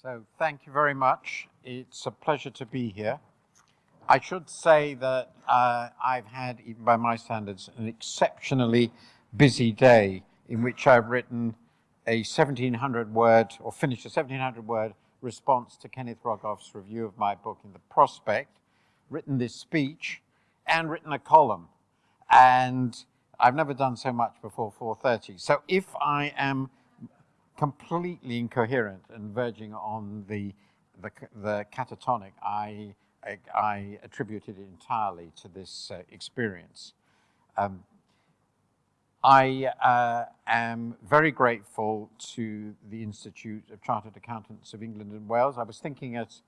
So thank you very much. It's a pleasure to be here. I should say that uh, I've had, even by my standards, an exceptionally busy day in which I've written a 1700 word, or finished a 1700 word response to Kenneth Rogoff's review of my book in the prospect, written this speech, and written a column. And I've never done so much before 4.30. So if I am completely incoherent and verging on the, the, the catatonic, I, I, attributed it entirely to this uh, experience. Um, I uh, am very grateful to the Institute of Chartered Accountants of England and Wales. I was thinking as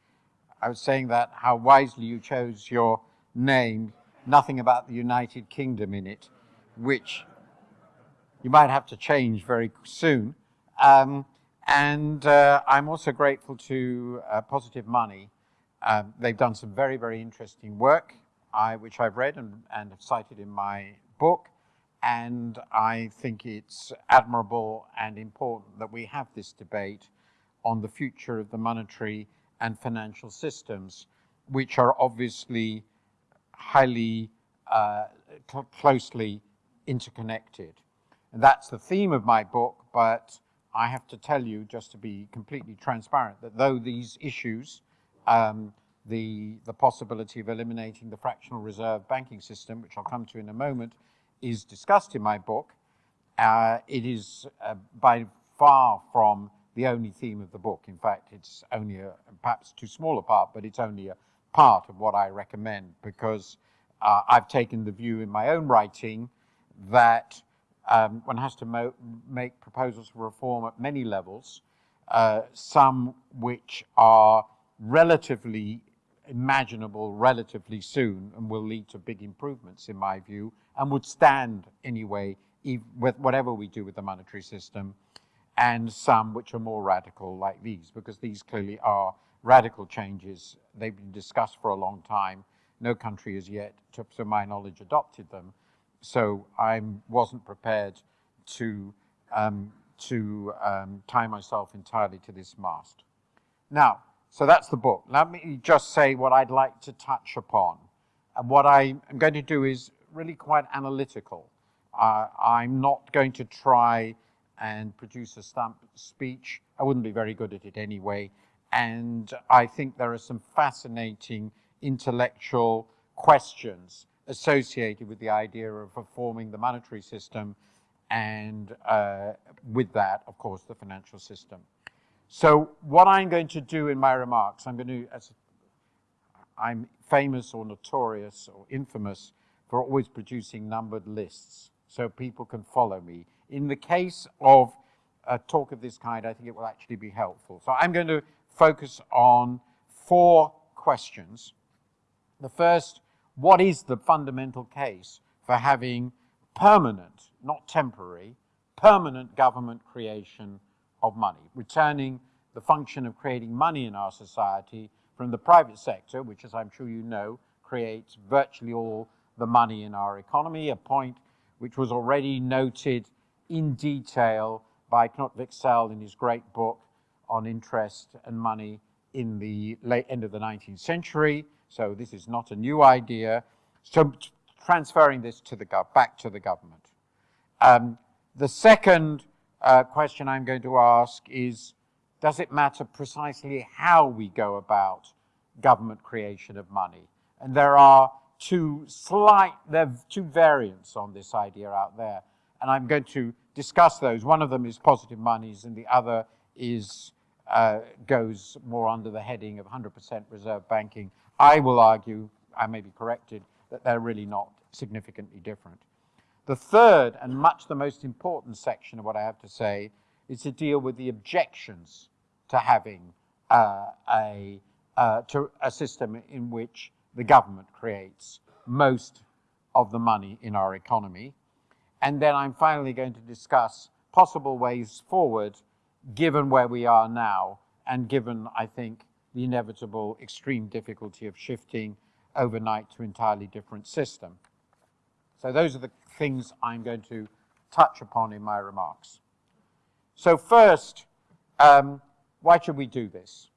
I was saying that how wisely you chose your name, nothing about the United Kingdom in it, which you might have to change very soon. Um, and uh, I'm also grateful to uh, Positive Money. Um, they've done some very, very interesting work, I, which I've read and, and have cited in my book. And I think it's admirable and important that we have this debate on the future of the monetary and financial systems, which are obviously highly uh, cl closely interconnected. And that's the theme of my book, but I have to tell you, just to be completely transparent, that though these issues, um, the, the possibility of eliminating the fractional reserve banking system, which I'll come to in a moment, is discussed in my book, uh, it is uh, by far from the only theme of the book. In fact, it's only a, perhaps too small a part, but it's only a part of what I recommend because uh, I've taken the view in my own writing that um, one has to make proposals for reform at many levels, uh, some which are relatively imaginable relatively soon and will lead to big improvements in my view and would stand anyway with whatever we do with the monetary system and some which are more radical like these because these clearly are radical changes. They've been discussed for a long time. No country has yet, to, to my knowledge, adopted them so I wasn't prepared to, um, to um, tie myself entirely to this mast. Now, so that's the book. Let me just say what I'd like to touch upon. And what I am going to do is really quite analytical. Uh, I'm not going to try and produce a stump speech. I wouldn't be very good at it anyway. And I think there are some fascinating intellectual questions associated with the idea of reforming the monetary system and uh, with that, of course, the financial system. So what I'm going to do in my remarks, I'm going to, as I'm famous or notorious or infamous for always producing numbered lists so people can follow me. In the case of a talk of this kind, I think it will actually be helpful. So I'm going to focus on four questions. The first what is the fundamental case for having permanent, not temporary, permanent government creation of money, returning the function of creating money in our society from the private sector, which, as I'm sure you know, creates virtually all the money in our economy, a point which was already noted in detail by Knut Wicksell in his great book on interest and money in the late end of the 19th century. So this is not a new idea. So transferring this to the back to the government. Um, the second uh, question I'm going to ask is, does it matter precisely how we go about government creation of money? And there are two slight, there are two variants on this idea out there. And I'm going to discuss those. One of them is positive monies and the other is uh, goes more under the heading of 100% reserve banking. I will argue, I may be corrected, that they're really not significantly different. The third and much the most important section of what I have to say is to deal with the objections to having uh, a, uh, to a system in which the government creates most of the money in our economy. And then I'm finally going to discuss possible ways forward given where we are now and given, I think, the inevitable extreme difficulty of shifting overnight to entirely different system. So those are the things I'm going to touch upon in my remarks. So first, um, why should we do this?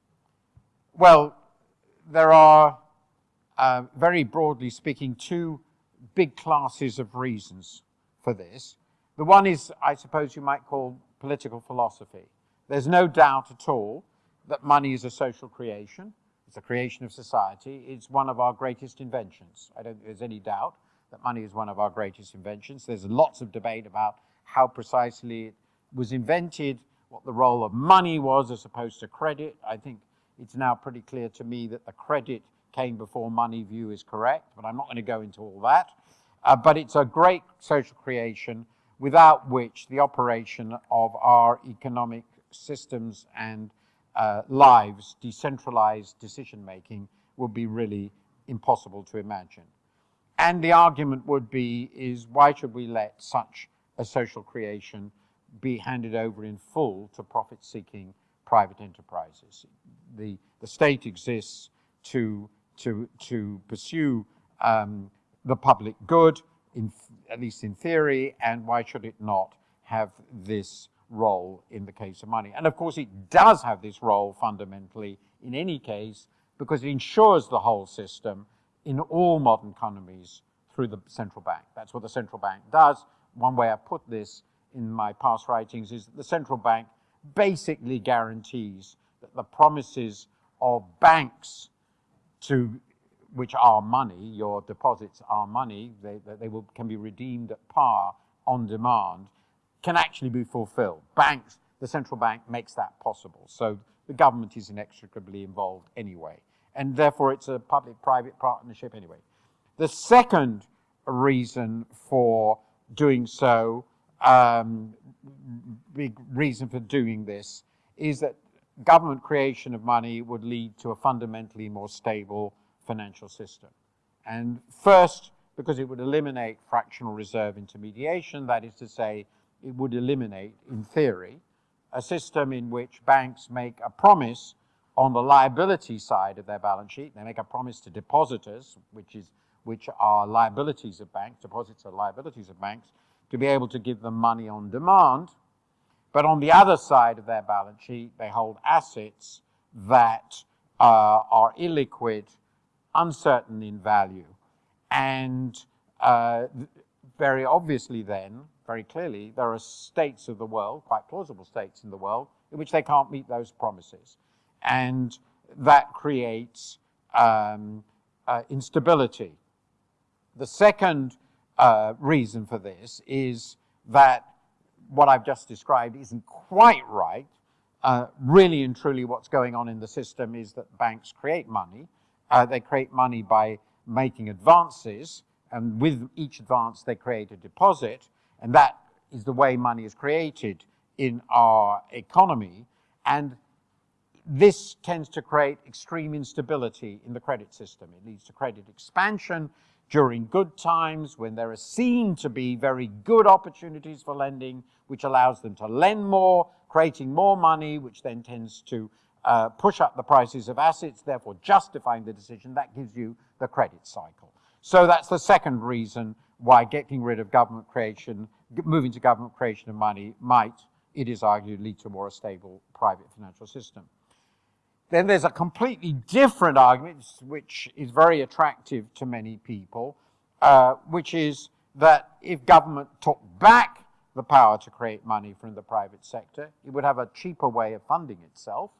Well, there are, uh, very broadly speaking, two big classes of reasons for this. The one is, I suppose you might call political philosophy. There's no doubt at all that money is a social creation. It's a creation of society. It's one of our greatest inventions. I don't think there's any doubt that money is one of our greatest inventions. There's lots of debate about how precisely it was invented, what the role of money was as opposed to credit. I think it's now pretty clear to me that the credit came before money view is correct, but I'm not going to go into all that. Uh, but it's a great social creation without which the operation of our economic systems and uh, lives, decentralized decision making, would be really impossible to imagine. And the argument would be is why should we let such a social creation be handed over in full to profit-seeking private enterprises? The, the state exists to, to, to pursue um, the public good, in, at least in theory, and why should it not have this role in the case of money? And of course, it does have this role fundamentally in any case because it ensures the whole system in all modern economies through the central bank. That's what the central bank does. One way I put this in my past writings is that the central bank basically guarantees that the promises of banks to which are money, your deposits are money, they, they will, can be redeemed at par on demand, can actually be fulfilled. Banks, the central bank makes that possible. So the government is inextricably involved anyway and therefore it's a public-private partnership anyway. The second reason for doing so, um, big reason for doing this, is that government creation of money would lead to a fundamentally more stable financial system. And first, because it would eliminate fractional reserve intermediation, that is to say, it would eliminate, in theory, a system in which banks make a promise on the liability side of their balance sheet, they make a promise to depositors, which is which are liabilities of banks, deposits are liabilities of banks, to be able to give them money on demand. But on the other side of their balance sheet, they hold assets that uh, are illiquid, uncertain in value. And uh, very obviously then, very clearly, there are states of the world, quite plausible states in the world, in which they can't meet those promises and that creates um, uh, instability. The second uh, reason for this is that what I've just described isn't quite right. Uh, really and truly what's going on in the system is that banks create money. Uh, they create money by making advances, and with each advance they create a deposit, and that is the way money is created in our economy. And this tends to create extreme instability in the credit system. It leads to credit expansion during good times when there are seen to be very good opportunities for lending, which allows them to lend more, creating more money, which then tends to uh, push up the prices of assets, therefore justifying the decision. That gives you the credit cycle. So that's the second reason why getting rid of government creation, moving to government creation of money might, it is argued, lead to a more stable private financial system. Then there's a completely different argument, which is very attractive to many people, uh, which is that if government took back the power to create money from the private sector, it would have a cheaper way of funding itself.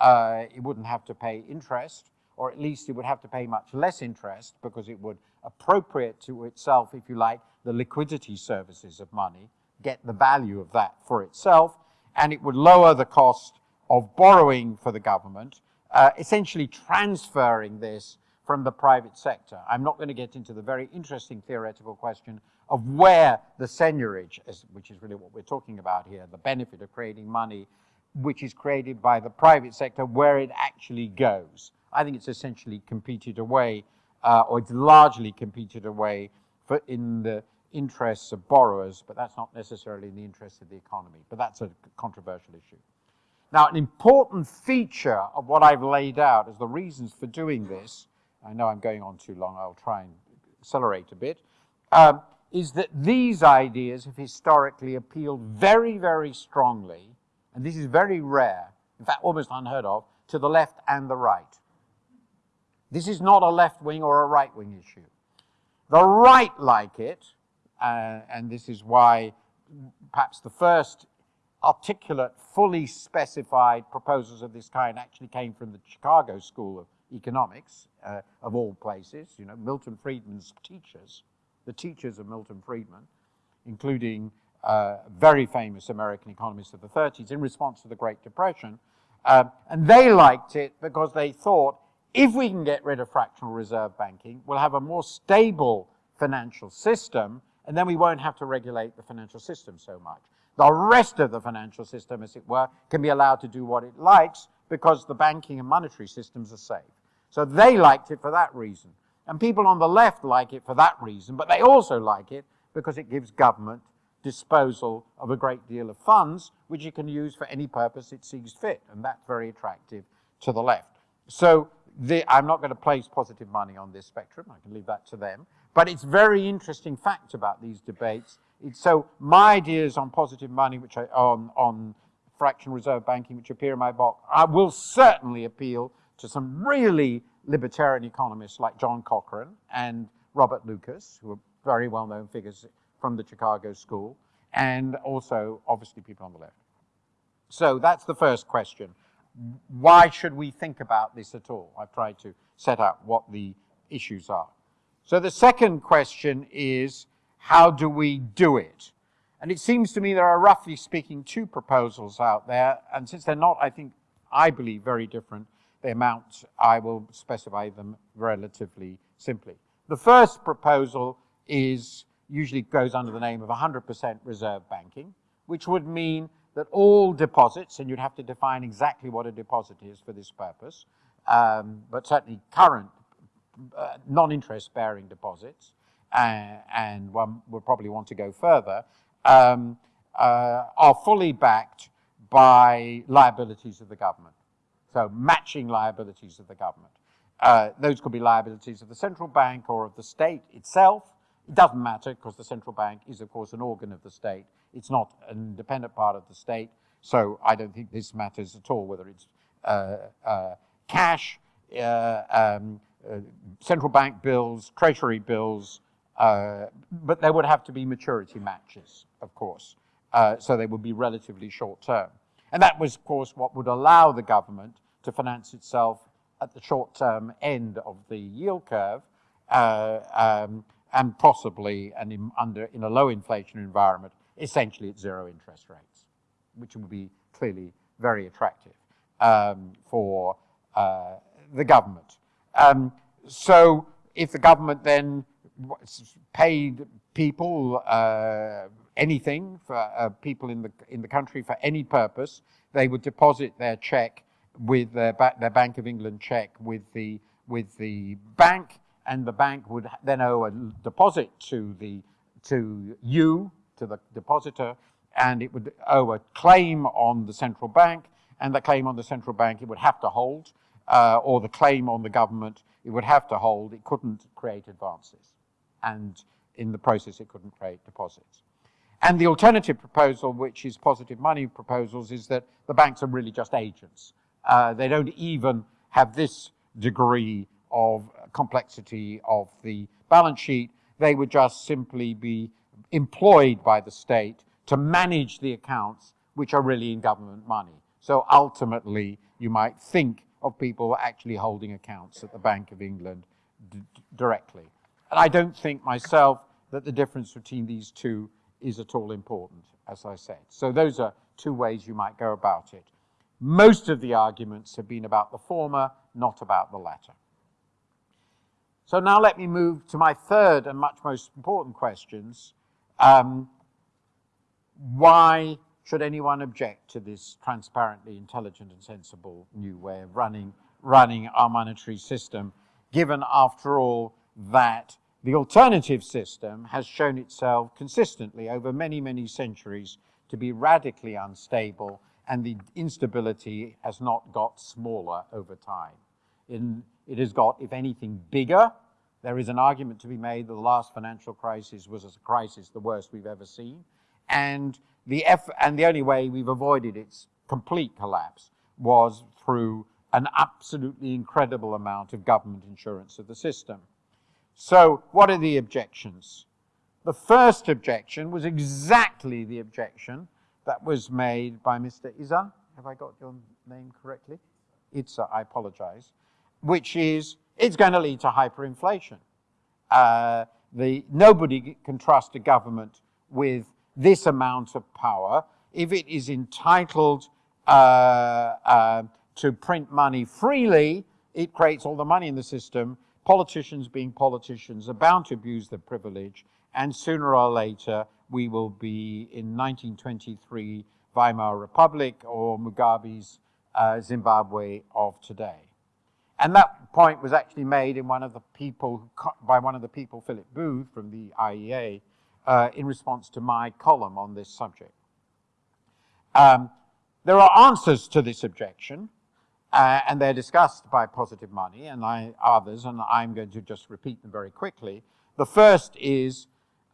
Uh, it wouldn't have to pay interest, or at least it would have to pay much less interest because it would appropriate to itself, if you like, the liquidity services of money, get the value of that for itself, and it would lower the cost of borrowing for the government, uh, essentially transferring this from the private sector. I'm not going to get into the very interesting theoretical question of where the seigniorage, which is really what we're talking about here, the benefit of creating money, which is created by the private sector, where it actually goes. I think it's essentially competed away, uh, or it's largely competed away for in the interests of borrowers, but that's not necessarily in the interests of the economy. But that's a controversial issue. Now, an important feature of what I've laid out as the reasons for doing this, I know I'm going on too long, I'll try and accelerate a bit, um, is that these ideas have historically appealed very, very strongly, and this is very rare, in fact, almost unheard of, to the left and the right. This is not a left wing or a right wing issue. The right like it, uh, and this is why perhaps the first articulate, fully specified proposals of this kind actually came from the Chicago School of Economics, uh, of all places. You know, Milton Friedman's teachers, the teachers of Milton Friedman, including uh, very famous American economists of the 30s, in response to the Great Depression. Uh, and they liked it because they thought if we can get rid of fractional reserve banking, we'll have a more stable financial system, and then we won't have to regulate the financial system so much. The rest of the financial system, as it were, can be allowed to do what it likes because the banking and monetary systems are safe. So they liked it for that reason. And people on the left like it for that reason, but they also like it because it gives government disposal of a great deal of funds, which it can use for any purpose it sees fit. And that's very attractive to the left. So the, I'm not going to place positive money on this spectrum. I can leave that to them. But it's very interesting fact about these debates. It's, so my ideas on positive money, which I, on, on fractional reserve banking, which appear in my book, I will certainly appeal to some really libertarian economists like John Cochrane and Robert Lucas, who are very well-known figures from the Chicago School, and also, obviously, people on the left. So that's the first question. Why should we think about this at all? I've tried to set out what the issues are. So the second question is, how do we do it? And it seems to me there are, roughly speaking, two proposals out there, and since they're not, I think, I believe, very different, the amount, I will specify them relatively simply. The first proposal is, usually goes under the name of 100% reserve banking, which would mean that all deposits, and you'd have to define exactly what a deposit is for this purpose, um, but certainly current uh, non-interest bearing deposits, uh, and one would probably want to go further, um, uh, are fully backed by liabilities of the government. So matching liabilities of the government. Uh, those could be liabilities of the central bank or of the state itself. It doesn't matter because the central bank is, of course, an organ of the state. It's not an independent part of the state. So I don't think this matters at all, whether it's uh, uh, cash, uh, um, uh, central bank bills, treasury bills, uh, but there would have to be maturity matches, of course. so they would be relatively short term. And that was, of course, what would allow the government to finance itself at the short-term end of the yield curve, uh, um, and possibly, and in, under in a low inflation environment, essentially at zero interest rates, which would be clearly very attractive um, for uh, the government. Um, so if the government then paid people uh, anything for uh, people in the in the country for any purpose, they would deposit their check with their, ba their Bank of England check with the, with the bank, and the bank would then owe a deposit to, the, to you, to the depositor, and it would owe a claim on the central bank, and the claim on the central bank it would have to hold, uh, or the claim on the government it would have to hold. It couldn't create advances, and in the process it couldn't create deposits. And the alternative proposal, which is positive money proposals, is that the banks are really just agents. Uh, they don't even have this degree of complexity of the balance sheet. They would just simply be employed by the state to manage the accounts which are really in government money. So ultimately, you might think of people actually holding accounts at the Bank of England directly. And I don't think myself that the difference between these two is at all important, as I said. So those are two ways you might go about it. Most of the arguments have been about the former, not about the latter. So now let me move to my third and much most important questions. Um, why should anyone object to this transparently intelligent and sensible new way of running, running our monetary system, given, after all, that the alternative system has shown itself consistently over many, many centuries to be radically unstable and the instability has not got smaller over time. In, it has got, if anything, bigger. There is an argument to be made that the last financial crisis was a crisis the worst we've ever seen. And the, F, and the only way we've avoided its complete collapse was through an absolutely incredible amount of government insurance of the system. So, what are the objections? The first objection was exactly the objection that was made by Mr. Iza. Have I got your name correctly? Itza, I apologize. Which is, it's going to lead to hyperinflation. Uh, the, nobody can trust a government with this amount of power if it is entitled uh, uh, to print money freely, it creates all the money in the system. Politicians, being politicians, are bound to abuse their privilege, and sooner or later, we will be in 1923 Weimar Republic or Mugabe's uh, Zimbabwe of today. And that point was actually made in one of the people, by one of the people, Philip Booth from the IEA, uh, in response to my column on this subject. Um, there are answers to this objection, uh, and they're discussed by Positive Money and I, others, and I'm going to just repeat them very quickly. The first is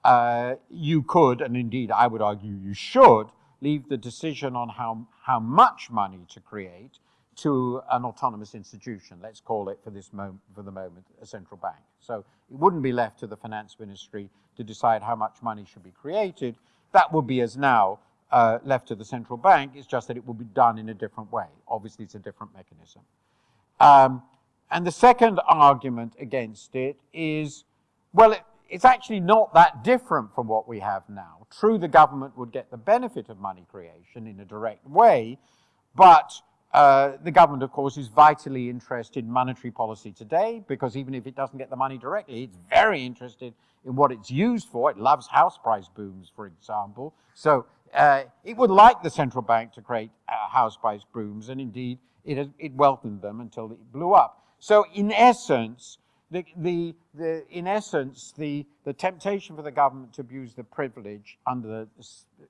uh, you could, and indeed I would argue you should, leave the decision on how, how much money to create to an autonomous institution. Let's call it for this moment, for the moment, a central bank. So it wouldn't be left to the finance ministry to decide how much money should be created. That would be as now uh, left to the central bank. It's just that it would be done in a different way. Obviously, it's a different mechanism. Um, and the second argument against it is, well, it, it's actually not that different from what we have now. True, the government would get the benefit of money creation in a direct way, but uh, the government, of course, is vitally interested in monetary policy today because even if it doesn't get the money directly, it's very interested in what it's used for. It loves house price booms, for example. So uh, it would like the central bank to create uh, house price booms, and indeed it, it welcomed them until it blew up. So in essence, the, the, the, in essence, the, the temptation for the government to abuse the privilege under the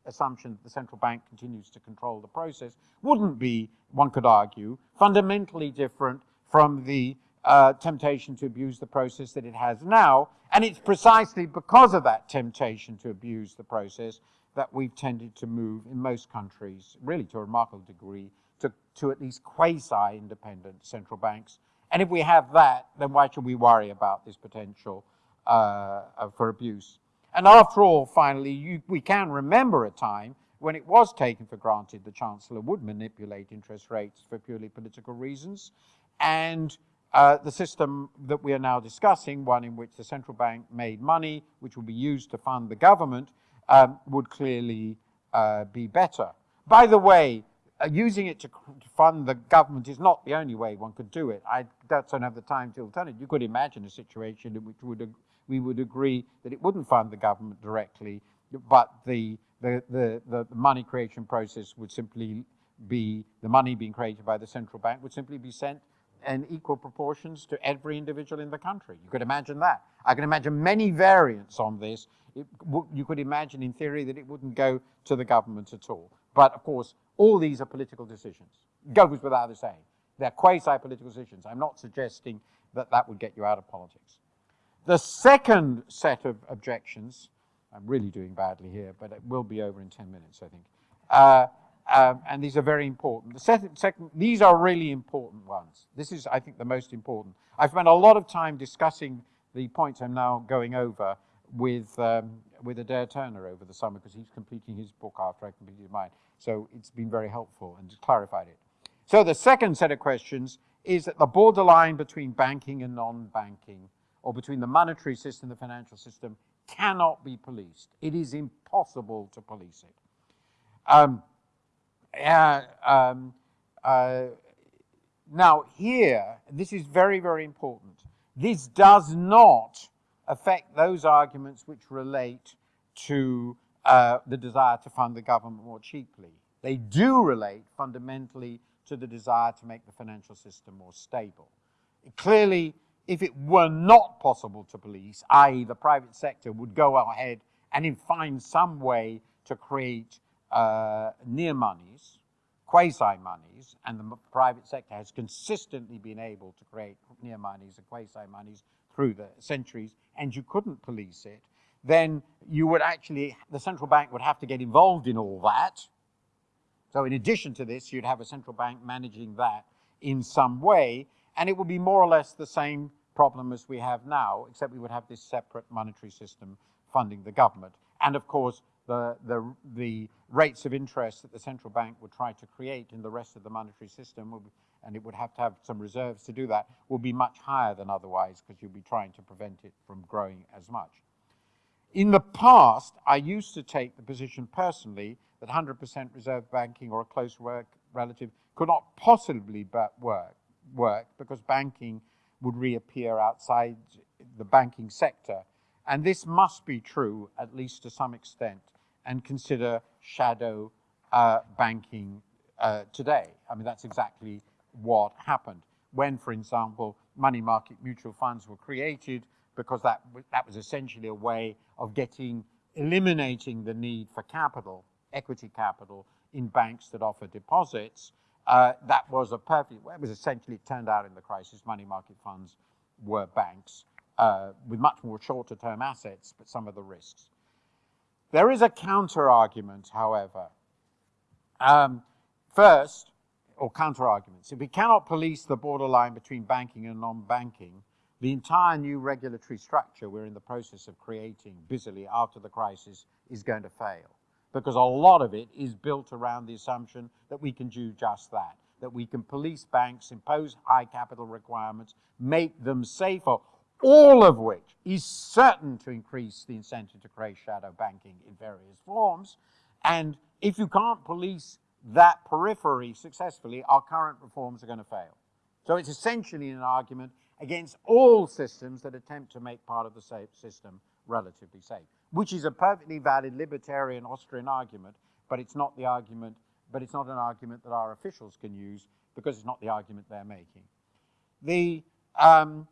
assumption that the central bank continues to control the process wouldn't be, one could argue, fundamentally different from the uh, temptation to abuse the process that it has now. And it's precisely because of that temptation to abuse the process that we've tended to move in most countries, really to a remarkable degree, to, to at least quasi-independent central banks. And if we have that, then why should we worry about this potential uh, for abuse? And after all, finally, you, we can remember a time when it was taken for granted the Chancellor would manipulate interest rates for purely political reasons. And uh, the system that we are now discussing, one in which the central bank made money, which will be used to fund the government, um, would clearly uh, be better. By the way, Uh, using it to, fund the government is not the only way one could do it. I don't have the time to tell it. You could imagine a situation in which would, we would agree that it wouldn't fund the government directly, but the, the, the, the money creation process would simply be, the money being created by the central bank would simply be sent in equal proportions to every individual in the country. You could imagine that. I can imagine many variants on this it, you could imagine in theory that it wouldn't go to the government at all. But of course, all these are political decisions. Goes without saying. They're quasi-political decisions. I'm not suggesting that that would get you out of politics. The second set of objections, I'm really doing badly here, but it will be over in 10 minutes, I think. Uh, um, and these are very important. The second, second, these are really important ones. This is, I think, the most important. I've spent a lot of time discussing the points I'm now going over with um, with Adair Turner over the summer because he's completing his book after I completed mine. So it's been very helpful and clarified it. So the second set of questions is that the borderline between banking and non-banking, or between the monetary system and the financial system, cannot be policed. It is impossible to police it. Um, uh, um, uh, now here, this is very, very important. This does not affect those arguments which relate to uh, the desire to fund the government more cheaply. They do relate fundamentally to the desire to make the financial system more stable. Clearly, if it were not possible to police, i.e. the private sector would go ahead and find some way to create uh, near monies, quasi-monies, and the private sector has consistently been able to create near monies and quasi-monies through the centuries, and you couldn't police it, then you would actually, the central bank would have to get involved in all that, So in addition to this, you'd have a central bank managing that in some way, and it would be more or less the same problem as we have now, except we would have this separate monetary system funding the government. And of course, the, the, the rates of interest that the central bank would try to create in the rest of the monetary system, be, and it would have to have some reserves to do that, will be much higher than otherwise because you'll be trying to prevent it from growing as much. In the past, I used to take the position personally that 100% reserve banking or a close work relative could not possibly work, work because banking would reappear outside the banking sector. And this must be true, at least to some extent, and consider shadow uh, banking uh, today. I mean, that's exactly what happened. When, for example, money market mutual funds were created, because that, that was essentially a way of getting, eliminating the need for capital, equity capital, in banks that offer deposits, uh, that was a perfect, it was essentially, it turned out in the crisis, money market funds were banks uh, with much more shorter term assets, but some of the risks. There is a counter argument, however. Um, first, or counter arguments, if we cannot police the borderline between banking and non-banking, the entire new regulatory structure we're in the process of creating busily after the crisis is going to fail. Because a lot of it is built around the assumption that we can do just that, that we can police banks, impose high capital requirements, make them safer, all of which is certain to increase the incentive to create shadow banking in various forms. And if you can't police that periphery successfully, our current reforms are going to fail. So it's essentially an argument against all systems that attempt to make part of the safe system relatively safe, which is a perfectly valid libertarian Austrian argument, but it's not the argument, but it's not an argument that our officials can use because it's not the argument they're making. The um,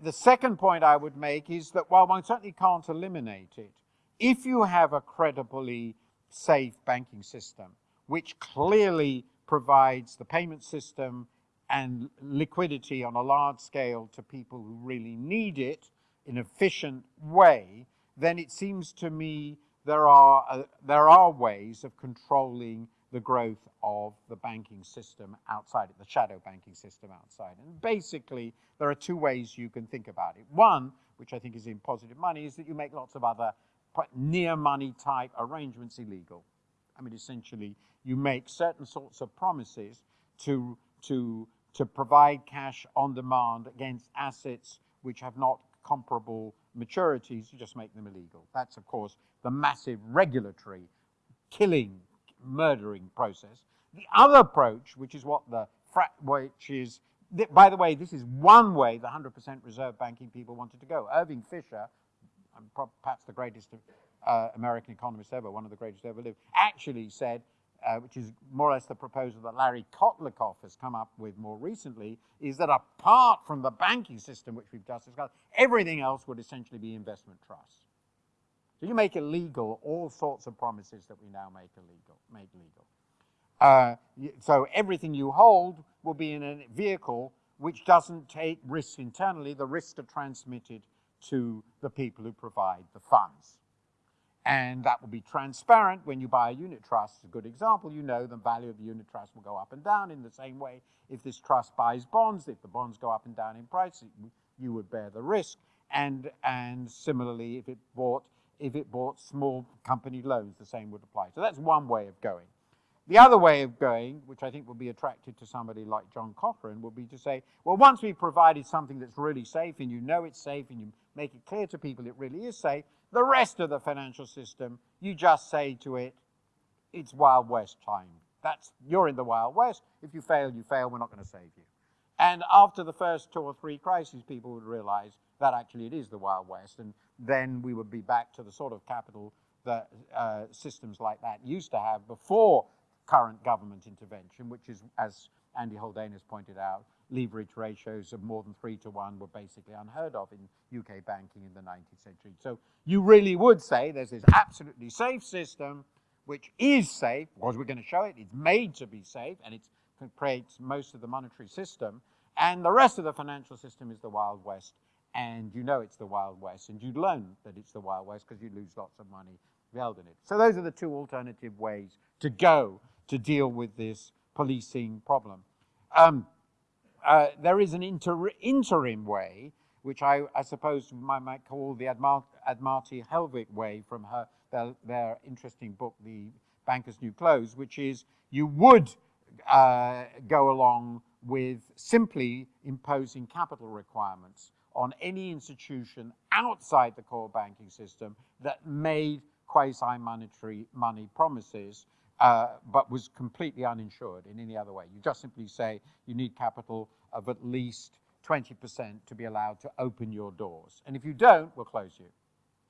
the second point I would make is that while one certainly can't eliminate it, if you have a credibly safe banking system, which clearly provides the payment system and liquidity on a large scale to people who really need it in an efficient way, then it seems to me there are, uh, there are ways of controlling the growth of the banking system outside the shadow banking system outside. And basically, there are two ways you can think about it. One, which I think is in positive money, is that you make lots of other near money type arrangements illegal. I mean, essentially, you make certain sorts of promises to, to, to provide cash on demand against assets which have not comparable maturities, you just make them illegal. That's, of course, the massive regulatory killing murdering process. The other approach, which is what the which is, by the way, this is one way the 100% reserve banking people wanted to go. Irving Fisher, perhaps the greatest uh, American economist ever, one of the greatest ever lived, actually said, uh, which is more or less the proposal that Larry Kotlikoff has come up with more recently, is that apart from the banking system, which we've just discussed, everything else would essentially be investment trusts. So you make illegal all sorts of promises that we now make illegal. Make legal. Uh, so everything you hold will be in a vehicle which doesn't take risks internally. The risks are transmitted to the people who provide the funds. And that will be transparent when you buy a unit trust. It's a good example. You know the value of the unit trust will go up and down in the same way. If this trust buys bonds, if the bonds go up and down in price, you would bear the risk. And, and similarly, if it bought if it bought small company loans, the same would apply. So that's one way of going. The other way of going, which I think will be attractive to somebody like John Cochrane, would be to say, well, once we've provided something that's really safe and you know it's safe and you make it clear to people it really is safe, the rest of the financial system, you just say to it, it's Wild West time. That's, you're in the Wild West. If you fail, you fail. We're not going to save you. And after the first two or three crises, people would realize that actually it is the Wild West. And then we would be back to the sort of capital that uh, systems like that used to have before current government intervention, which is, as Andy Haldane has pointed out, leverage ratios of more than three to one were basically unheard of in UK banking in the 19th century. So you really would say there's this absolutely safe system, which is safe, because we're going to show it, it's made to be safe, and it creates most of the monetary system, and the rest of the financial system is the Wild West, and you know it's the Wild West, and you'd learn that it's the Wild West because you lose lots of money held in it. So those are the two alternative ways to go to deal with this policing problem. Um, uh, there is an inter interim way, which I, I suppose I might call the Admar Admati Hellwig way from her their, their, interesting book, The Banker's New Clothes, which is you would uh, go along with simply imposing capital requirements on any institution outside the core banking system that made quasi-monetary money promises, uh, but was completely uninsured in any other way. You just simply say you need capital of at least 20% to be allowed to open your doors. And if you don't, we'll close you.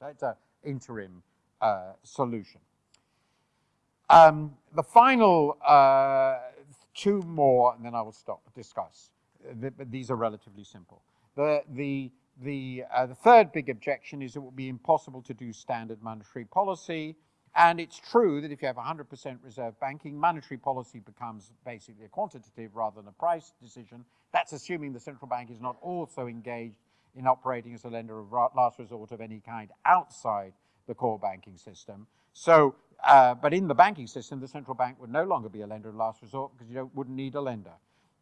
That's an interim uh, solution. Um, the final uh, two more, and then I will stop discuss. The, these are relatively simple. The, the, the, uh, the third big objection is it will be impossible to do standard monetary policy. And it's true that if you have 100% reserve banking, monetary policy becomes basically a quantitative rather than a price decision. That's assuming the central bank is not also engaged in operating as a lender of last resort of any kind outside the core banking system. So, uh, but in the banking system, the central bank would no longer be a lender of last resort because you wouldn't need a lender.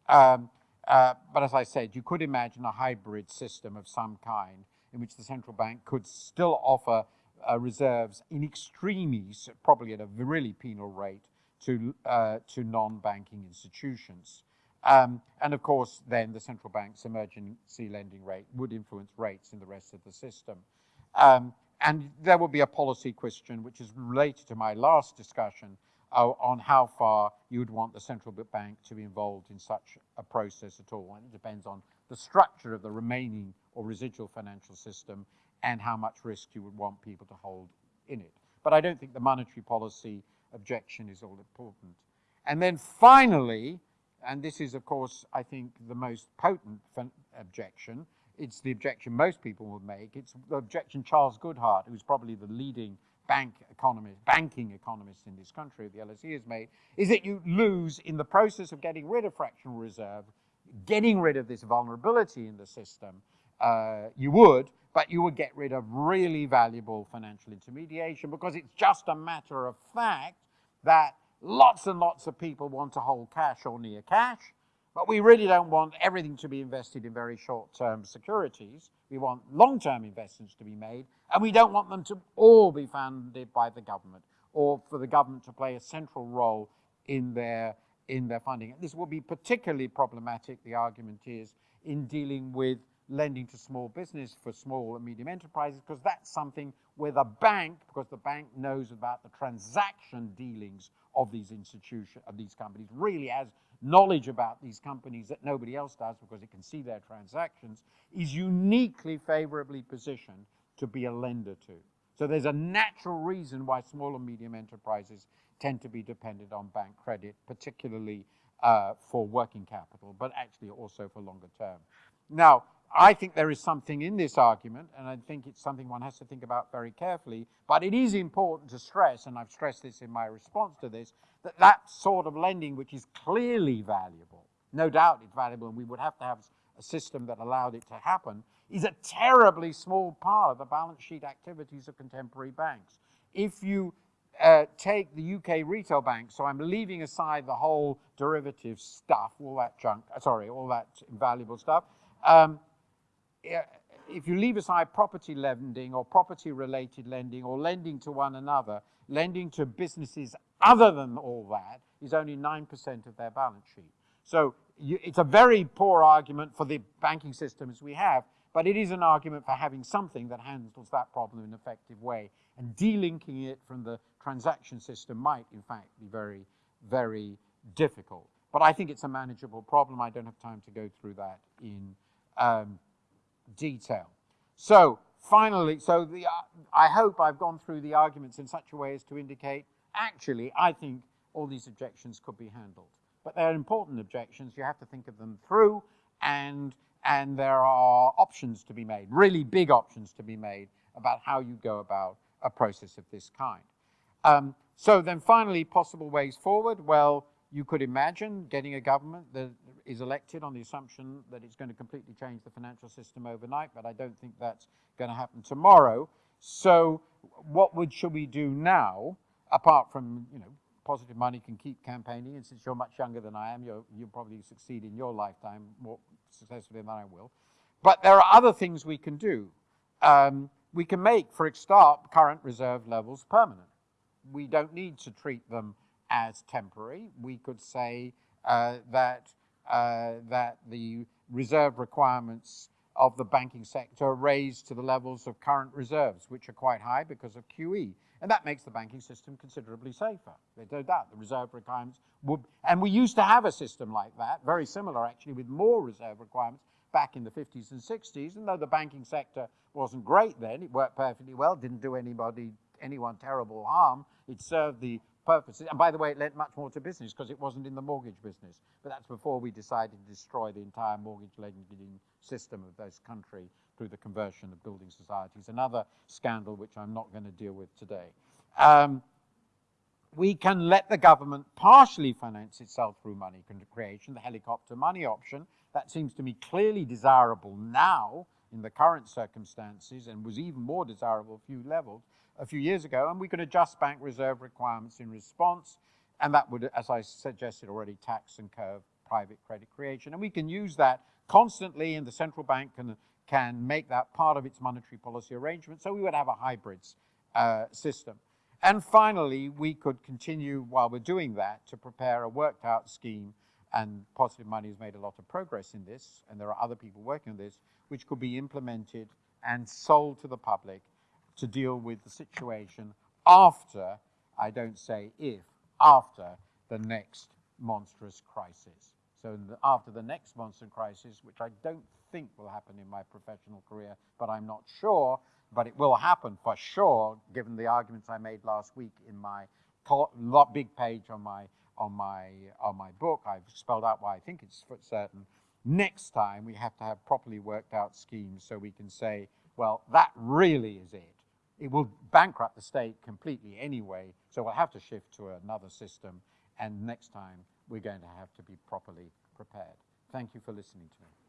Um, uh, but as I said, you could imagine a hybrid system of some kind in which the central bank could still offer uh, reserves in extremis, probably at a really penal rate, to, uh, to non-banking institutions. Um, and of course, then the central bank's emergency lending rate would influence rates in the rest of the system. Um, and there will be a policy question, which is related to my last discussion, uh, on how far you would want the central bank to be involved in such a process at all. And it depends on the structure of the remaining or residual financial system and how much risk you would want people to hold in it. But I don't think the monetary policy objection is all important. And then finally, and this is, of course, I think the most potent objection, it's the objection most people would make. It's the objection Charles Goodhart, who's probably the leading bank economist, banking economist in this country, the LSE has made, is that you lose in the process of getting rid of fractional reserve, getting rid of this vulnerability in the system. Uh, you would, but you would get rid of really valuable financial intermediation because it's just a matter of fact that lots and lots of people want to hold cash or near cash, but we really don't want everything to be invested in very short-term securities. We want long-term investments to be made, and we don't want them to all be funded by the government or for the government to play a central role in their, in their funding. This will be particularly problematic, the argument is, in dealing with lending to small business for small and medium enterprises because that's something where the bank, because the bank knows about the transaction dealings of these institutions, of these companies, really has knowledge about these companies that nobody else does because it can see their transactions, is uniquely favorably positioned to be a lender to. So there's a natural reason why small and medium enterprises tend to be dependent on bank credit, particularly uh, for working capital, but actually also for longer term. Now, I think there is something in this argument, and I think it's something one has to think about very carefully, but it is important to stress, and I've stressed this in my response to this, that that sort of lending, which is clearly valuable, no doubt it's valuable, and we would have to have a system that allowed it to happen, is a terribly small part of the balance sheet activities of contemporary banks. If you uh, take the UK retail bank, so I'm leaving aside the whole derivative stuff, all that junk, sorry, all that invaluable stuff, um, if you leave aside property lending or property related lending or lending to one another, lending to businesses other than all that is only 9% of their balance sheet. So you, it's a very poor argument for the banking systems we have, but it is an argument for having something that handles that problem in an effective way. And delinking it from the transaction system might, in fact, be very, very difficult. But I think it's a manageable problem. I don't have time to go through that in um, detail. So finally, so the, uh, I hope I've gone through the arguments in such a way as to indicate, actually, I think all these objections could be handled. But they're important objections. You have to think of them through, and, and there are options to be made, really big options to be made about how you go about a process of this kind. Um, so then finally, possible ways forward. Well, you could imagine getting a government that is elected on the assumption that it's going to completely change the financial system overnight, but I don't think that's going to happen tomorrow. So what would, should we do now, apart from, you know, Positive Money can keep campaigning, and since you're much younger than I am, you'll, you'll probably succeed in your lifetime more successfully than I will. But there are other things we can do. Um, we can make, for a start, current reserve levels permanent. We don't need to treat them as temporary. We could say uh, that, uh, that the reserve requirements of the banking sector are raised to the levels of current reserves, which are quite high because of QE. And that makes the banking system considerably safer. There's no doubt the reserve requirements would, and we used to have a system like that, very similar actually, with more reserve requirements back in the 50s and 60s. And though the banking sector wasn't great then, it worked perfectly well, didn't do anybody, anyone terrible harm. It served the purposes. And by the way, it lent much more to business because it wasn't in the mortgage business. But that's before we decided to destroy the entire mortgage lending system of this country through the conversion of building societies. Another scandal which I'm not going to deal with today. Um, we can let the government partially finance itself through money creation, the helicopter money option. That seems to me clearly desirable now in the current circumstances and was even more desirable a few levels a few years ago. And we can adjust bank reserve requirements in response. And that would, as I suggested already, tax and curb private credit creation. And we can use that constantly and the central bank can, can make that part of its monetary policy arrangement. So we would have a hybrids uh, system. And finally, we could continue while we're doing that to prepare a worked out scheme and Positive Money has made a lot of progress in this, and there are other people working on this, which could be implemented and sold to the public to deal with the situation after, I don't say if, after the next monstrous crisis. So the, after the next monster crisis, which I don't think will happen in my professional career, but I'm not sure, but it will happen for sure, given the arguments I made last week in my big page on my on my on my book. I've spelled out why I think it's for certain. Next time we have to have properly worked out schemes so we can say, well, that really is it. It will bankrupt the state completely anyway, so we'll have to shift to another system. And next time we're going to have to be properly prepared. Thank you for listening to me.